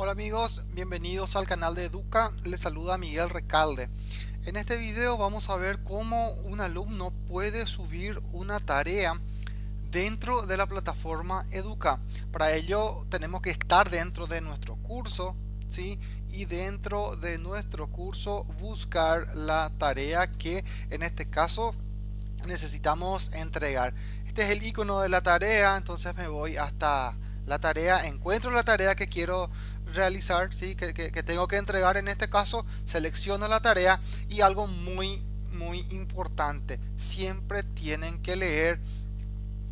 Hola amigos, bienvenidos al canal de Educa, les saluda Miguel Recalde. En este video vamos a ver cómo un alumno puede subir una tarea dentro de la plataforma Educa. Para ello tenemos que estar dentro de nuestro curso, ¿sí? y dentro de nuestro curso buscar la tarea que en este caso necesitamos entregar. Este es el icono de la tarea, entonces me voy hasta la tarea, encuentro la tarea que quiero realizar, ¿sí? que, tengo que entregar en este caso, selecciono la tarea y algo muy muy importante, siempre tienen que leer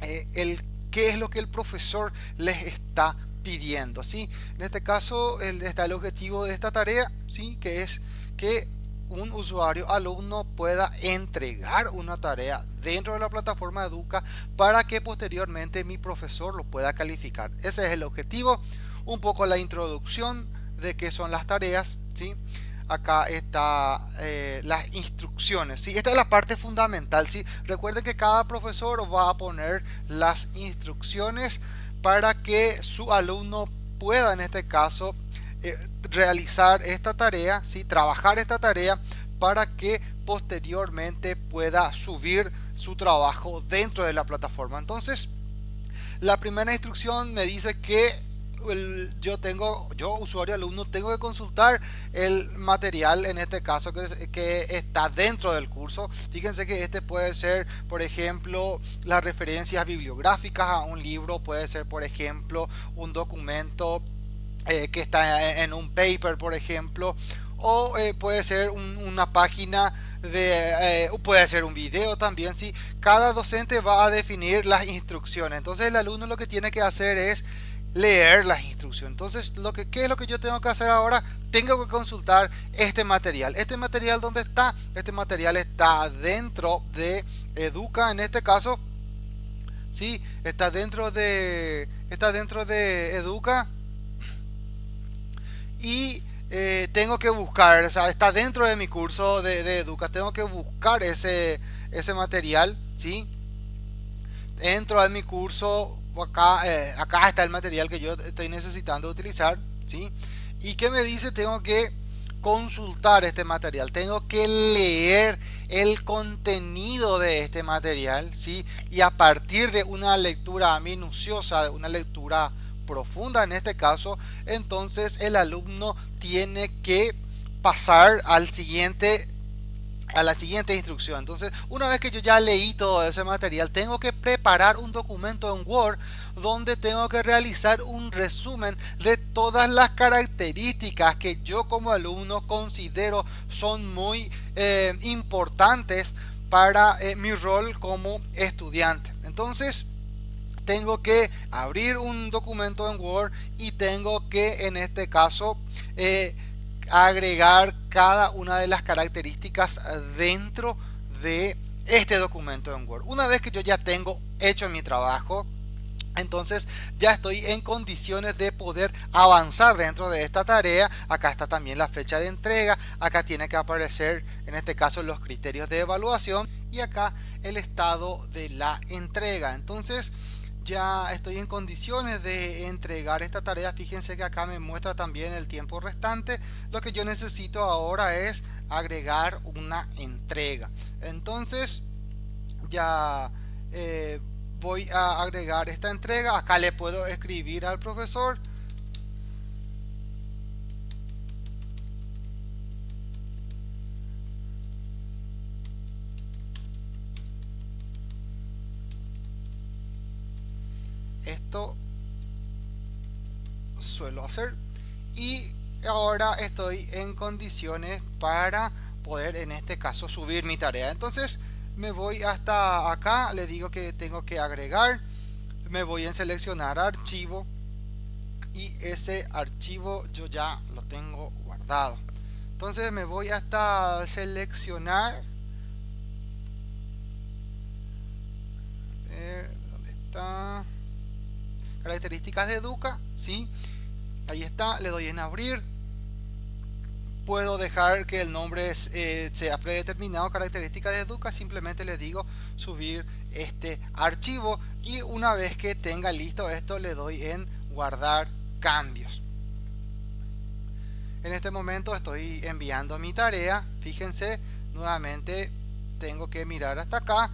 eh, el qué es lo que el profesor les está pidiendo, ¿sí? En este caso el, está el objetivo de esta tarea, ¿sí? Que es que un usuario alumno pueda entregar una tarea dentro de la plataforma Educa para que posteriormente mi profesor lo pueda calificar. Ese es el objetivo un poco la introducción de qué son las tareas, ¿sí? Acá está eh, las instrucciones, ¿sí? Esta es la parte fundamental, ¿sí? Recuerden que cada profesor va a poner las instrucciones para que su alumno pueda, en este caso, eh, realizar esta tarea, ¿sí? Trabajar esta tarea para que posteriormente pueda subir su trabajo dentro de la plataforma. Entonces, la primera instrucción me dice que yo tengo, yo usuario alumno, tengo que consultar el material en este caso que, que está dentro del curso. Fíjense que este puede ser, por ejemplo, las referencias bibliográficas a un libro, puede ser, por ejemplo, un documento eh, que está en un paper, por ejemplo, o eh, puede ser una página de eh, puede ser un video también si cada docente va a definir las instrucciones entonces el alumno lo que tiene que hacer es leer las instrucciones. Entonces, lo que, ¿qué es lo que yo tengo que hacer ahora? Tengo que consultar este material. ¿Este material dónde está? Este material está dentro de Educa, en este caso. Sí, está dentro de, está dentro de Educa. Y eh, tengo que buscar, o sea, está dentro de mi curso de, de Educa. Tengo que buscar ese, ese material, ¿sí? Dentro de mi curso acá, eh, acá está el material que yo estoy necesitando utilizar, ¿sí? Y que me dice tengo que consultar este material, tengo que leer el contenido de este material, ¿sí? Y a partir de una lectura minuciosa, de una lectura profunda en este caso, entonces el alumno tiene que pasar al siguiente a la siguiente instrucción. Entonces, una vez que yo ya leí todo ese material, tengo que preparar un documento en Word donde tengo que realizar un resumen de todas las características que yo como alumno considero son muy eh, importantes para eh, mi rol como estudiante. Entonces, tengo que abrir un documento en Word y tengo que en este caso eh, agregar cada una de las características dentro de este documento en Word. Una vez que yo ya tengo hecho mi trabajo, entonces ya estoy en condiciones de poder avanzar dentro de esta tarea. Acá está también la fecha de entrega. Acá tiene que aparecer en este caso los criterios de evaluación y acá el estado de la entrega. Entonces ya estoy en condiciones de entregar esta tarea. Fíjense que acá me muestra también el tiempo restante. Lo que yo necesito ahora es agregar una entrega. Entonces ya eh, voy a agregar esta entrega. Acá le puedo escribir al profesor. Esto suelo hacer. Y ahora estoy en condiciones para poder en este caso subir mi tarea. Entonces me voy hasta acá. Le digo que tengo que agregar. Me voy en seleccionar archivo. Y ese archivo yo ya lo tengo guardado. Entonces me voy hasta seleccionar características de Educa, ¿sí? Ahí está, le doy en abrir. Puedo dejar que el nombre eh, sea predeterminado, características de Educa, simplemente le digo subir este archivo y una vez que tenga listo esto le doy en guardar cambios. en este momento estoy enviando mi tarea fíjense nuevamente tengo que mirar hasta acá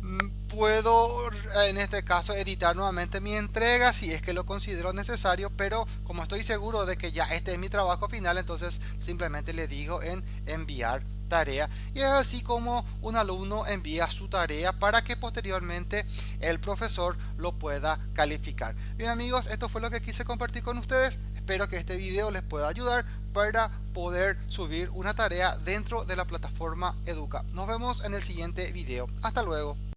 mm, puedo en este caso editar nuevamente mi entrega si es que lo considero necesario pero como estoy seguro de que ya este es mi trabajo final entonces simplemente le digo en enviar tarea y es así como un alumno envía su tarea para que posteriormente el profesor lo pueda calificar. Bien amigos, esto fue lo que quise compartir con ustedes. Espero que este video les pueda ayudar para poder subir una tarea dentro de la plataforma Educa. Nos vemos en el siguiente video. Hasta luego.